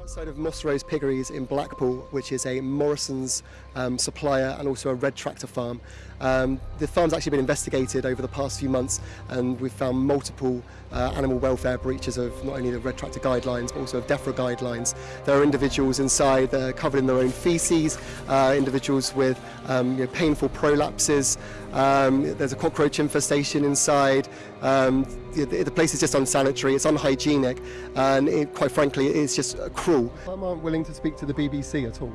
outside of Moss Rose Piggeries in Blackpool, which is a Morrison's um, supplier and also a red tractor farm. Um, the farm's actually been investigated over the past few months and we've found multiple uh, animal welfare breaches of not only the red tractor guidelines but also of DEFRA guidelines. There are individuals inside that are covered in their own feces, uh, individuals with um, you know, painful prolapses, um, there's a cockroach infestation inside, um, the, the, place is just unsanitary, it's unhygienic and it, quite frankly it's just cruel. I'm not willing to speak to the BBC at all.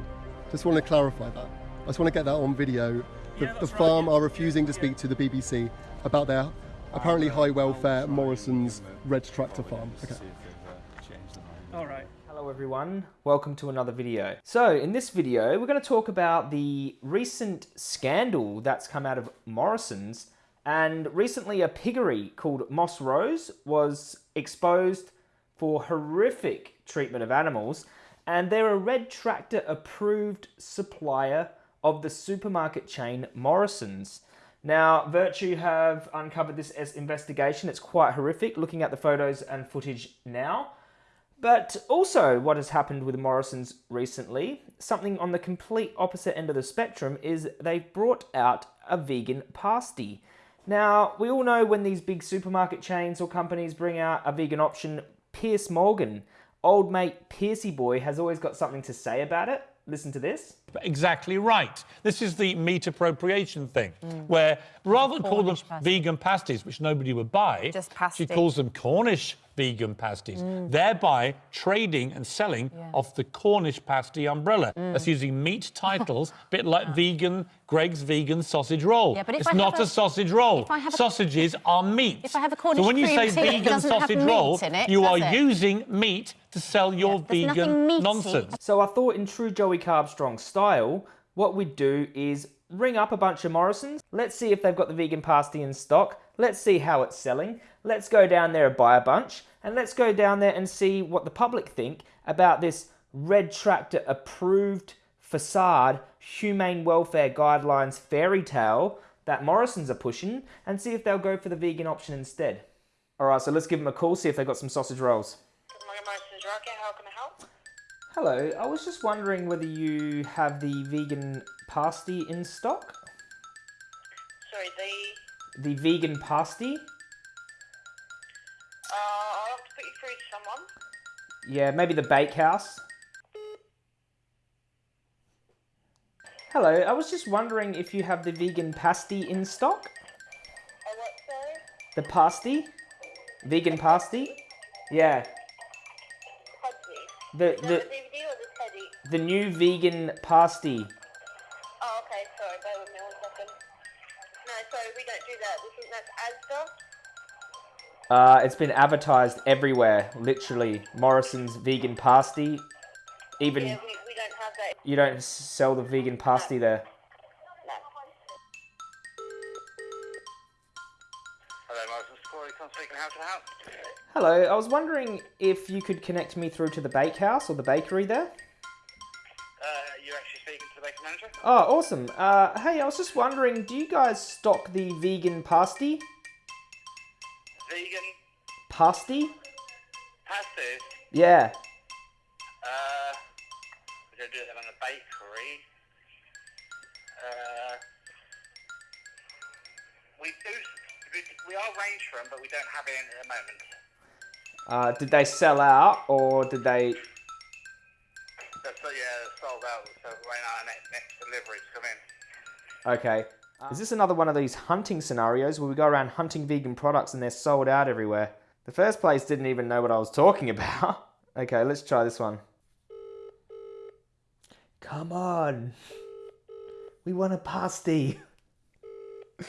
Just want to clarify that. I just want to get that on video the, the farm are refusing to speak to the BBC about their apparently high welfare Morrison's red tractor farm. Okay. All right. Hello everyone, welcome to another video. So in this video, we're going to talk about the recent scandal that's come out of Morrison's and recently a piggery called Moss Rose was exposed for horrific treatment of animals and they're a red tractor approved supplier of the supermarket chain Morrison's. Now, Virtue have uncovered this as investigation. It's quite horrific looking at the photos and footage now. But also, what has happened with Morrison's recently, something on the complete opposite end of the spectrum, is they've brought out a vegan pasty. Now, we all know when these big supermarket chains or companies bring out a vegan option, Piers Morgan, old mate Piercy Boy, has always got something to say about it. Listen to this. Exactly right. This is the meat appropriation thing, mm. where rather than call them pasty. vegan pasties, which nobody would buy, she calls them Cornish vegan pasties, mm. thereby trading and selling yeah. off the Cornish pasty umbrella. Mm. That's using meat titles, a bit like vegan, Greggs vegan sausage roll. Yeah, but it's not a, a, sausage roll. A, Sausages are meat. If I have a Cornish so when you say vegan sausage roll, it, you are it? using meat to sell your yeah, vegan nonsense. So I thought in true Joey Carbstrong style, what we'd do is ring up a bunch of Morrisons. Let's see if they've got the vegan pasty in stock. Let's see how it's selling. Let's go down there and buy a bunch. And let's go down there and see what the public think about this Red Tractor approved facade humane welfare guidelines fairy tale that Morrison's are pushing and see if they'll go for the vegan option instead. All right, so let's give them a call, see if they've got some sausage rolls. Morrison's Rocket, how can I help? Hello, I was just wondering whether you have the vegan pasty in stock? Sorry, the the vegan pasty. Uh, I'll have to put you through to someone. Yeah, maybe the bakehouse. Hello, I was just wondering if you have the vegan pasty in stock? Uh, what, sorry? The pasty? Vegan pasty? Yeah. Pasty. The, the, the DVD or the teddy? The new vegan pasty. Uh, it's been advertised everywhere, literally. Morrison's vegan pasty. Even yeah, we, we don't have that. You don't sell the vegan pasty no. there. No. Hello, Morrison's Corey, speaking. How can I help? Hello, I was wondering if you could connect me through to the bakehouse or the bakery there. You're actually speaking to the bakery manager? Oh, awesome. Uh, hey, I was just wondering, do you guys stock the vegan pasty? vegan? Pasty? Yeah. Uh, we don't do them in the bakery. Uh, we do, we are range for them, but we don't have it at the moment. Uh, did they sell out, or did they... That's, yeah, sold out, so on our next, next delivery to come in. Okay. Uh, Is this another one of these hunting scenarios where we go around hunting vegan products and they're sold out everywhere? The first place didn't even know what I was talking about. okay, let's try this one. Come on. We want a pasty.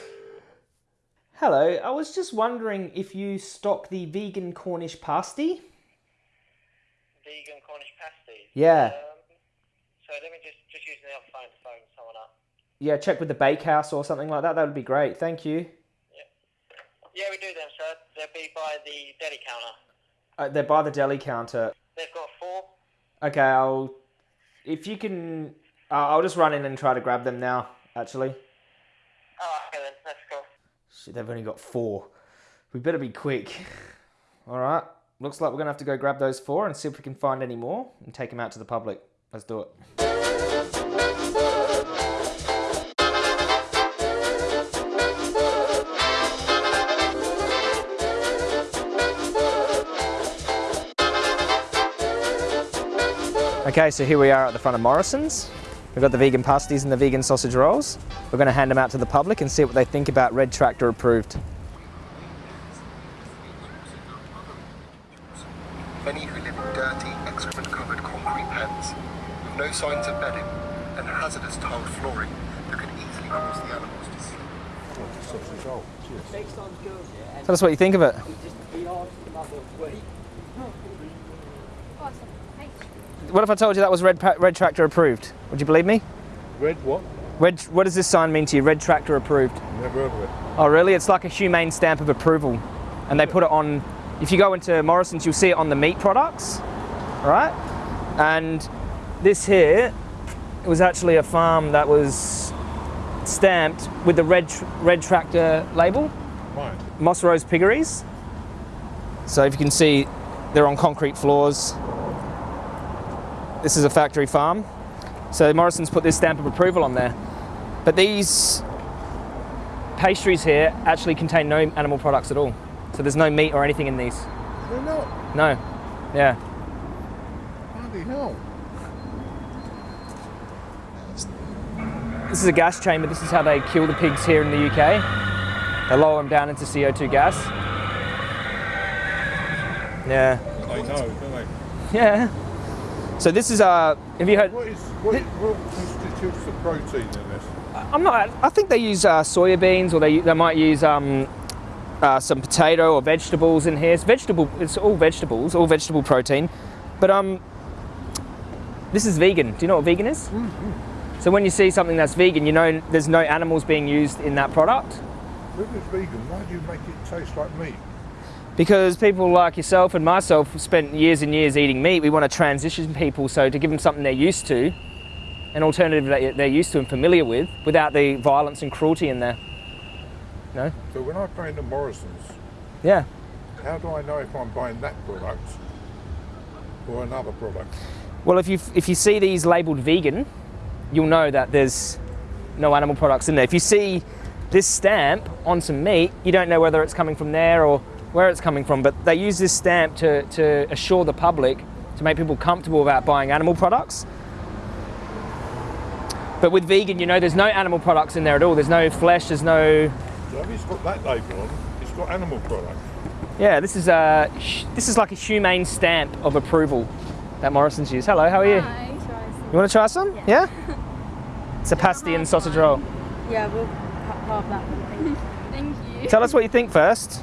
Hello, I was just wondering if you stock the vegan Cornish pasty? Vegan Cornish pasty? Yeah. Um, so let me just, just use the other phone to phone someone up yeah, check with the bakehouse or something like that. That would be great. Thank you. Yeah, yeah we do them, sir. They'll be by the deli counter. Uh, they're by the deli counter. They've got four. Okay, I'll. If you can, uh, I'll just run in and try to grab them now. Actually. Oh, okay then. go. Shit, they've only got four. We better be quick. All right. Looks like we're to have to go grab those four and see if we can find any more and take them out to the public. Let's do it. Okay, so here we are at the front of Morrison's. We've got the vegan pasties and the vegan sausage rolls. We're going to hand them out to the public and see what they think about Red Tractor approved. And hazardous tiled flooring that could easily cause the animals to sleep. Tell us what you think of it. What if I told you that was Red, Red Tractor approved? Would you believe me? Red what? Red, what does this sign mean to you? Red Tractor approved. Never heard of it. Oh really? It's like a humane stamp of approval. And they put it on, if you go into Morrison's, you'll see it on the meat products, all right? And this here, it was actually a farm that was stamped with the Red, Red Tractor label. Right. Moss Rose Piggeries. So if you can see, they're on concrete floors. This is a factory farm. So Morrison's put this stamp of approval on there. But these pastries here actually contain no animal products at all. So there's no meat or anything in these. They're not? No. Yeah. Bloody hell. This is a gas chamber. This is how they kill the pigs here in the UK. They lower them down into CO2 gas. Yeah. They know, don't they? Yeah. So this is a. Uh, have you heard? What is what, what constitutes the protein in this? I'm not. I think they use uh, soya beans, or they they might use um, uh, some potato or vegetables in here. It's vegetable. It's all vegetables, all vegetable protein. But um, this is vegan. Do you know what vegan is? Mm -hmm. So when you see something that's vegan, you know there's no animals being used in that product. If it's vegan, why do you make it taste like meat? because people like yourself and myself spent years and years eating meat. We want to transition people so to give them something they're used to, an alternative that they're used to and familiar with, without the violence and cruelty in there. No. So when I go into Morrison's, yeah, how do I know if I'm buying that product or another product? Well, if you if you see these labelled vegan, you'll know that there's no animal products in there. If you see this stamp on some meat, you don't know whether it's coming from there or where it's coming from, but they use this stamp to, to assure the public, to make people comfortable about buying animal products. But with vegan, you know, there's no animal products in there at all. There's no flesh, there's no... So if it's got that label on, it's got animal product. Yeah, this is, a, this is like a humane stamp of approval that Morrison's use. Hello, how are you? Hi, you want to try some? Yeah? yeah? It's a pasty and sausage roll. Yeah, we'll have that one. Thank you. Tell us what you think first.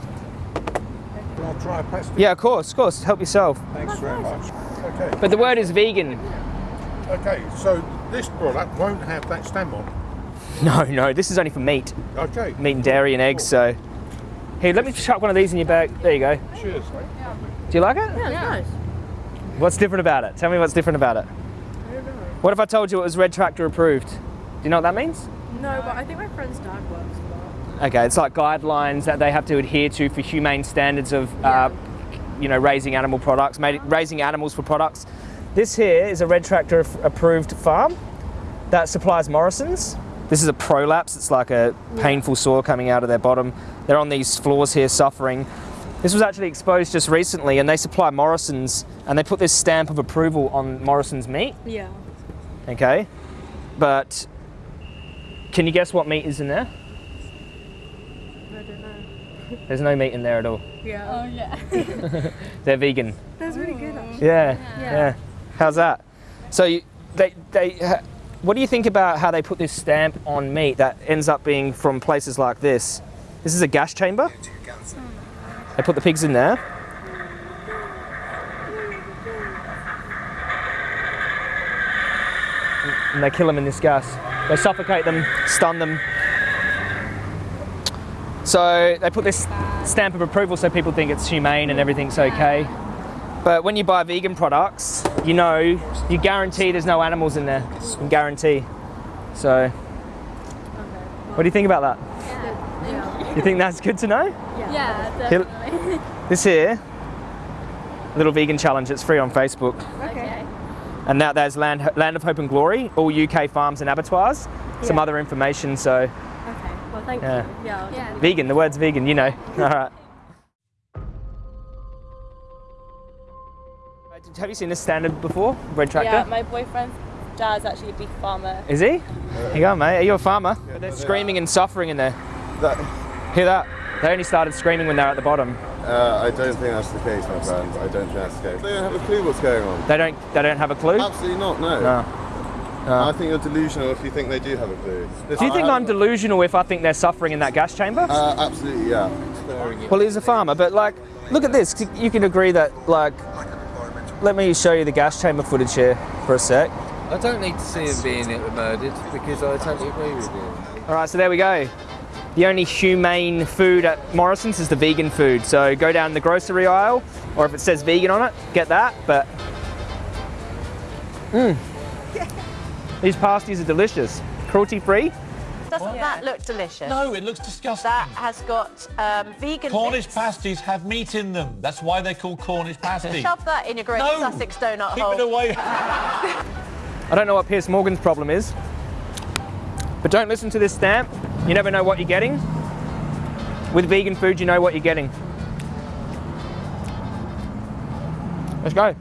I'll try a pasty? Yeah, of course, of course. Help yourself. Thanks very much. Okay. But the word is vegan. Okay, so this product won't have that stamp on? No, no, this is only for meat. Okay. Meat and dairy and eggs, so. Here, let me chuck one of these in your bag. There you go. Cheers, mate. Do you like it? Yeah, nice. What's different about it? Tell me what's different about it. What if I told you it was Red Tractor approved? Do you know what that means? No, but I think my friend's dad works Okay, it's like guidelines that they have to adhere to for humane standards of, uh, you know, raising animal products, raising animals for products. This here is a Red Tractor approved farm that supplies Morrison's. This is a prolapse, it's like a painful sore coming out of their bottom. They're on these floors here suffering. This was actually exposed just recently and they supply Morrison's and they put this stamp of approval on Morrison's meat. Yeah. Okay, but can you guess what meat is in there? I don't know. There's no meat in there at all. Yeah. Oh yeah. They're vegan. That's really good. Actually. Yeah, yeah. Yeah. How's that? So you, they they. What do you think about how they put this stamp on meat that ends up being from places like this? This is a gas chamber. They put the pigs in there. And they kill them in this gas. They suffocate them, stun them, so they put this stamp of approval so people think it's humane and everything's okay. But when you buy vegan products, you know, you guarantee there's no animals in there. You can guarantee. So, what do you think about that? Yeah. You think that's good to know? Yeah, definitely. This here little vegan challenge. It's free on Facebook. Okay. And now there's Land, Land of Hope and Glory, all UK farms and abattoirs. Some Yeah. other information, so Okay. Well, thank Yeah. you. Yeah. I'll vegan, the word's vegan, you know. All right. Have you seen this standard before, Red Tractor? Yeah, my boyfriend's dad's actually a beef farmer. Is he? Here you go, mate. Are you a farmer? they're screaming and suffering in there. Hear that? They only started screaming when they were at the bottom. Uh, I don't think that's the case, my friend. I don't think that's the case. They don't have a clue what's going on. They don't. They don't have a clue. Absolutely not, no. No. I think you're delusional if you think they do have a clue. Do you think I'm delusional if I think they're suffering in that gas chamber? Uh, absolutely, yeah. Well, he's a farmer, but like, look at this. You can agree that, like, let me show you the gas chamber footage here for a sec. I don't need to see him being murdered because I totally agree with you. All right, so there we go. The only humane food at Morrison's is the vegan food. So go down the grocery aisle, or if it says vegan on it, get that. But, mmm, these pasties are delicious, cruelty free. Doesn't that look delicious? No, it looks disgusting. That has got um, vegan Cornish bits. pasties have meat in them. That's why they're called Cornish pasties. Shove that in your great No! Sussex donut Keep hole. it away. I don't know what Piers Morgan's problem is, but don't listen to this stamp. You never know what you're getting. With vegan food, you know what you're getting. Let's go.